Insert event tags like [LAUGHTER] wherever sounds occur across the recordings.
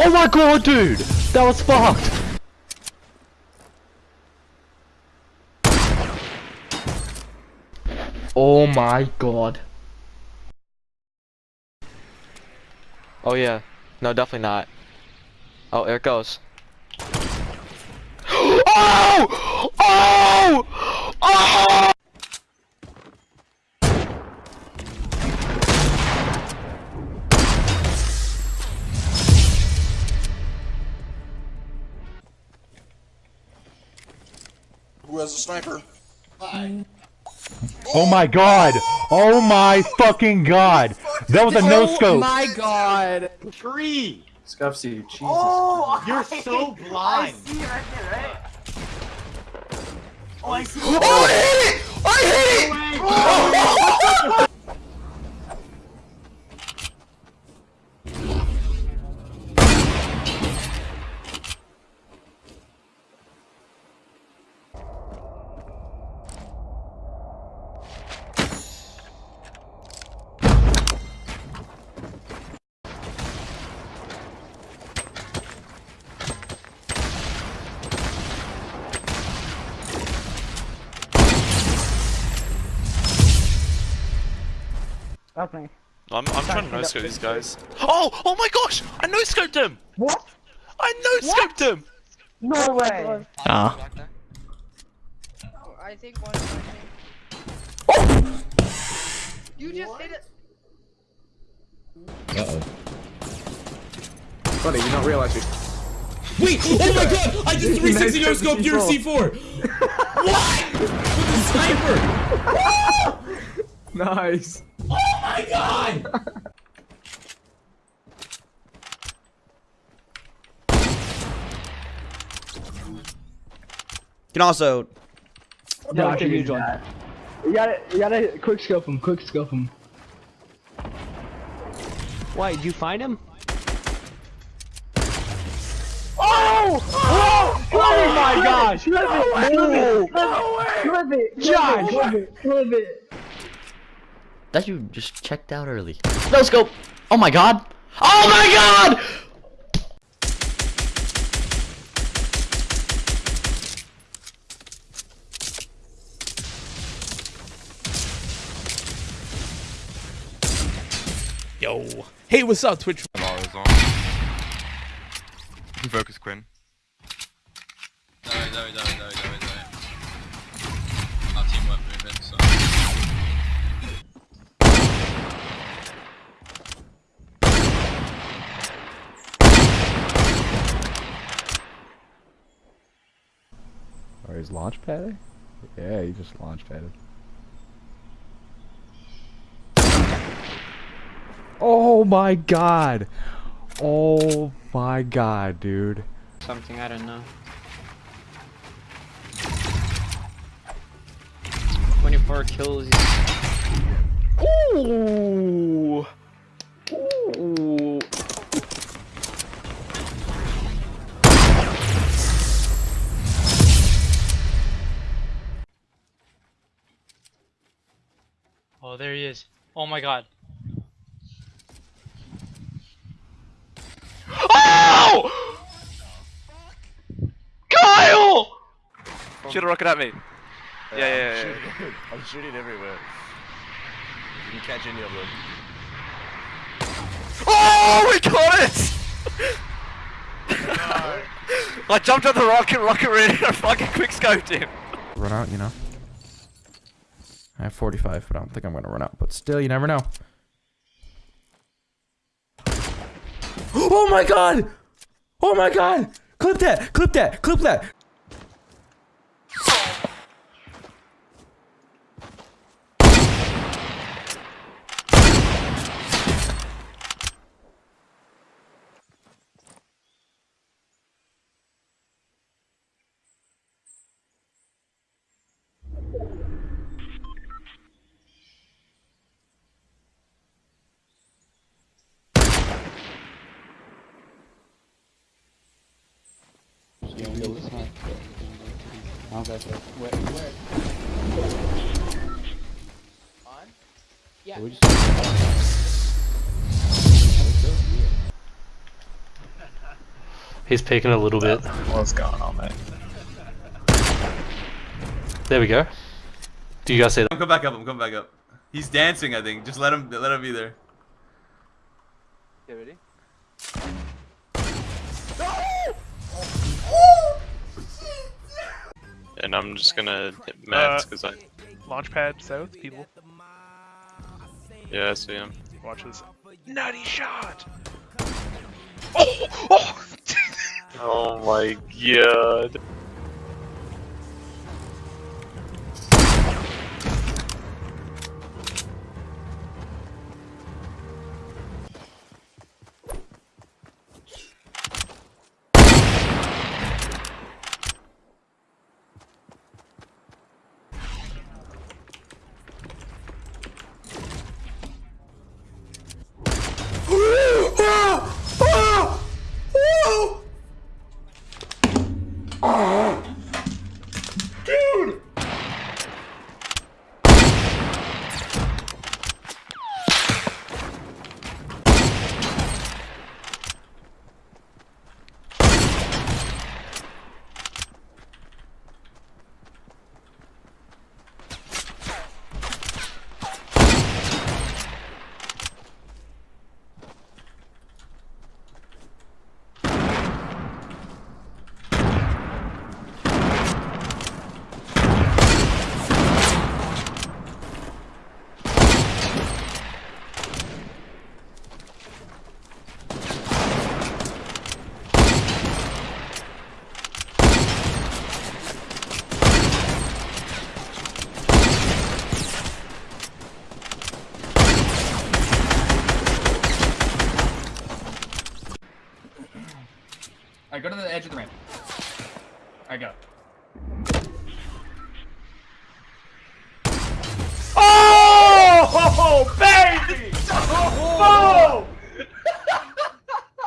Oh my god, dude! That was fucked! Oh my god. Oh yeah. No, definitely not. Oh, there it goes. [GASPS] oh! Oh! Who has a sniper? Oh my god! Oh my fucking god! That was a no oh scope! Oh my god! Tree! Scuffsy, Jesus. Oh, you're so [LAUGHS] blind. I see it right there, right? Oh, I see Oh, I hit it! I oh Okay. I'm, I'm trying to no scope these guys. Oh! Oh my gosh! I no scoped him! What? I no scoped him! No way! Ah. I think one. I think. You just hit it. Uh-oh. Buddy, you don't realize you. Wait! Oh my god! I just [LAUGHS] 360 no scope your C4! what? With the sniper! [LAUGHS] Nice. Oh my god! can also Yeah, I huge one. You gotta, you gotta quick scope him, quick scope him. Why, did you find him? Oh! Oh! Oh my gosh! Flip it! Flip it! Flip it! Josh! Flip it! Flip it! That you just checked out early. No scope! Oh my god! Oh my god! Yo. Hey, what's up, Twitch? You can focus, Quinn. Sorry, sorry, sorry, sorry, sorry, sorry. Our teamwork moving, so. Or he's launch padding? Yeah, he just launch padded. Oh my god! Oh my god, dude. Something I don't know. 24 kills. Ooh. Ooh. There he is. Oh my god. Oh! Kyle! Shoot a rocket at me. Yeah, yeah, yeah. yeah. I'm shooting everywhere. You can catch any of them. Oh, we got it! [LAUGHS] I jumped on the rocket, rocket ready, and I fucking quick scoped him. Run out, you know? I have 45, but I don't think I'm gonna run out. But still, you never know. [GASPS] Oh my god! Oh my god! Clip that! Clip that! Clip that! Yeah, we know it's not. I don't got that. Where? Where? On? Yeah. We just He's peeking a little bit. What's going on, mate? There we go. Do you guys see that? I'm coming back up. I'm coming back up. He's dancing, I think. Just let him. Let him be there. Okay, ready? And I'm just gonna uh, hit mats because I. Launchpad south, people. Yeah, I see him. Watch this. Nutty shot! Oh! Oh! [LAUGHS] Oh my god.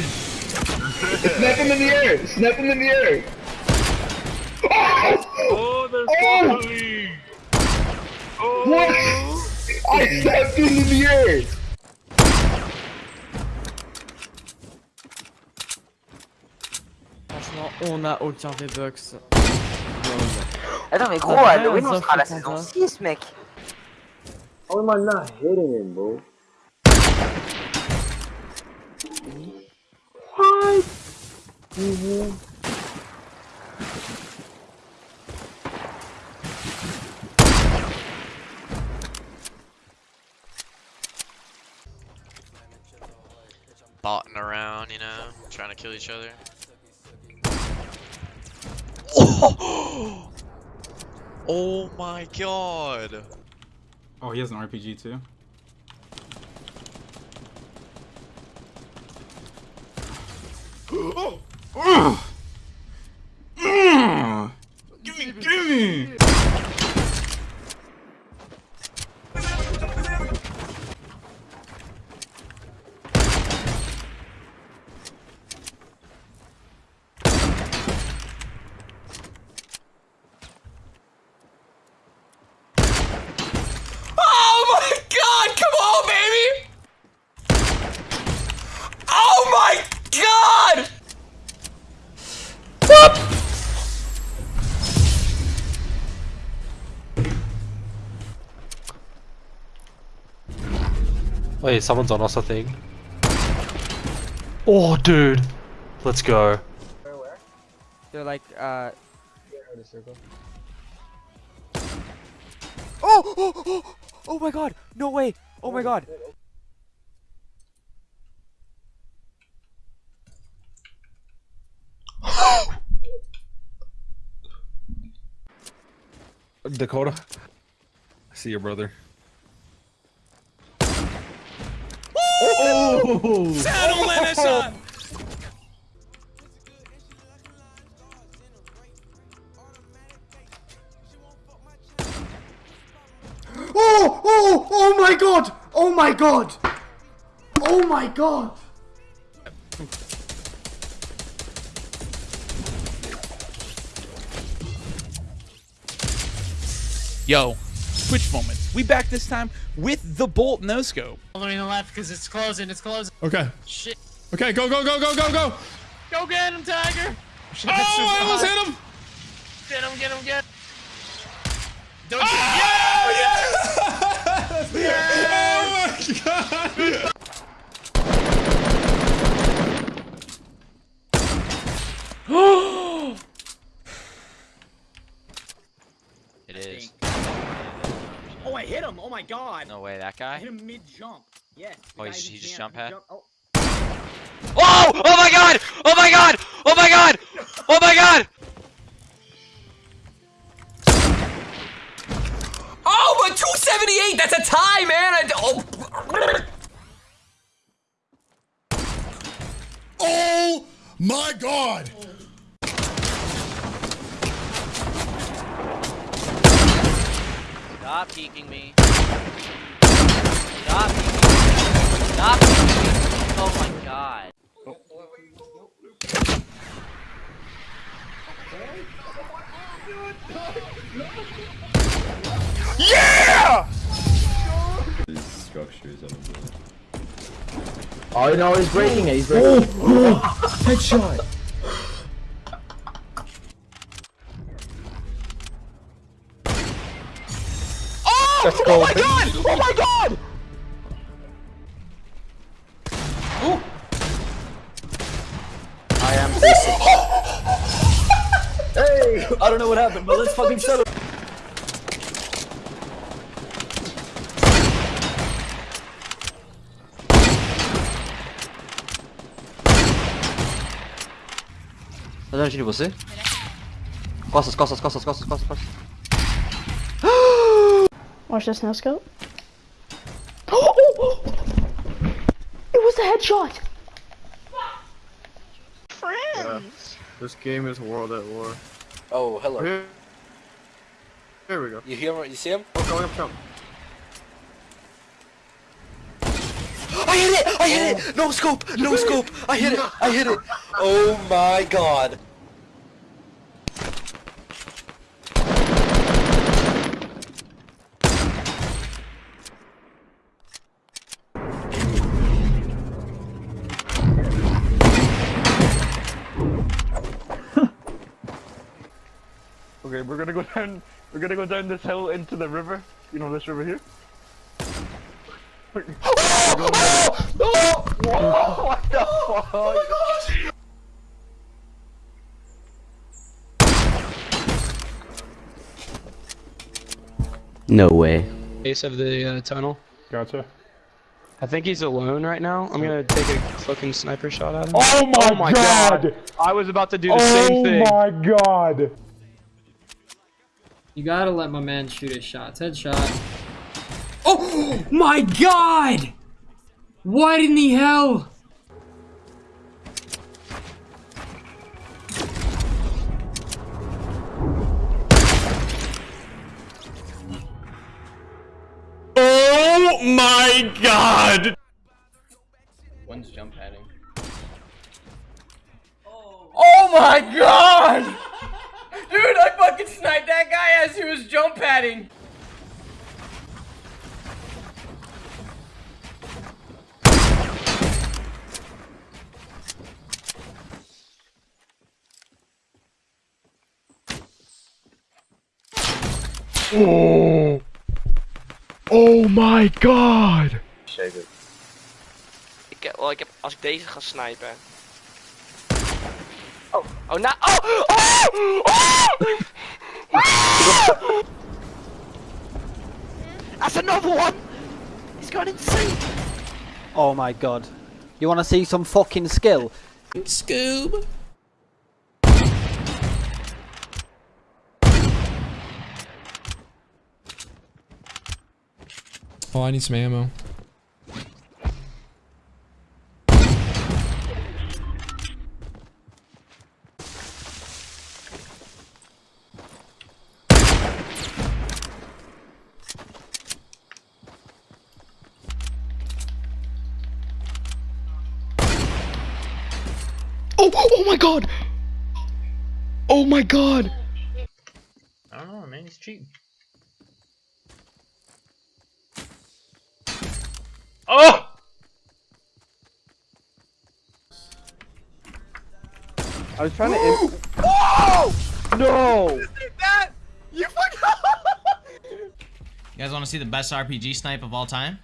Snap him in the air! Snap him in the air! Oh, there's Oh! oh. Oh! What? I snapped him in the air! Franchement, on a aucun V-Bucks. Attends, mais gros, Ah, Halloween, on sera à la saison qu'on 6, mec. How am I not hitting him, bro? What? Botting around, you know, trying to kill each other. [GASPS] Oh my god! Oh, he has an RPG too. [GASPS] [GASPS] Oh! Give Wait, someone's on us, I think. Oh, dude. Let's go. They're like, uh... Oh, oh, oh, oh my god! No way! Oh my god! [GASPS] Dakota. I see your brother. Oh. Saddle [LAUGHS] Renaissance! Oh! Oh! Oh my god! Oh my god! Oh my god! Yo, Twitch moments. We back this time with the Bolt No Scope. Following the left because it's closing. It's closing. Okay. Shit. Okay, go, go, go, go, go, go! Go get him, Tiger! Oh, I almost hit him! Get him, get him, get him! Don't ah! Oh my god! It is. Oh, I hit him. Oh my god. No way, that I guy? hit him mid jump. Yes. Oh, he just- who he just jump pad? Oh. Oh! Oh my god! Oh my god! Oh my god! Oh my god! Oh, but 278! That's a tie, man! I, oh. Oh my god! Stop peeking me. Stop. Stop. Oh my god. Yeah! This structure is on a. Oh no, he's breaking it. He's breaking it. Oh, Headshot! Oh! Let's Oh my god! Oh my god! Uh. I am Hey! I don't know what happened, but let's fucking settle. Tá dando tiro em você? Costas, costas, costas, costas, costas, costas. Watch this no scope. [GASPS] Oh, oh, oh, It was a headshot. Friends. This game is World at War. Oh, hello. Here, here we go. You hear him? You see him? Oh, going up jump. I hit it! I hit it! No scope! No scope! I hit it! I hit it! [LAUGHS] Oh my god! Okay, we're gonna go [LAUGHS] down. We're gonna go down this hill into the river. You know this river here. [LAUGHS] [LAUGHS] what the fuck? No way. Base of the uh, tunnel. Gotcha. I think he's alone right now. I'm gonna take a fucking sniper shot at him. Oh my, god. I was about to do the same thing. Oh my god! You gotta let my man shoot his shots. Headshot. Oh my god! What in the hell? Oh my god! One's jump padding. Oh my god! Fucking sniped that guy as he was jump padding. Oh! Oh my god! Ik, heb- wel, ik heb, als ik deze ga snipen. Oh, oh, nou, oh, oh, oh! [LAUGHS] That's another one! He's gone insane! Oh my god. You wanna see some fucking skill? Scoob! Oh, I need some ammo. Oh, oh, oh my god! Oh my god! I don't know, man. He's cheating. Oh! I was trying to. In- Oh! no! That! You fucking. You guys want to see the best RPG snipe of all time?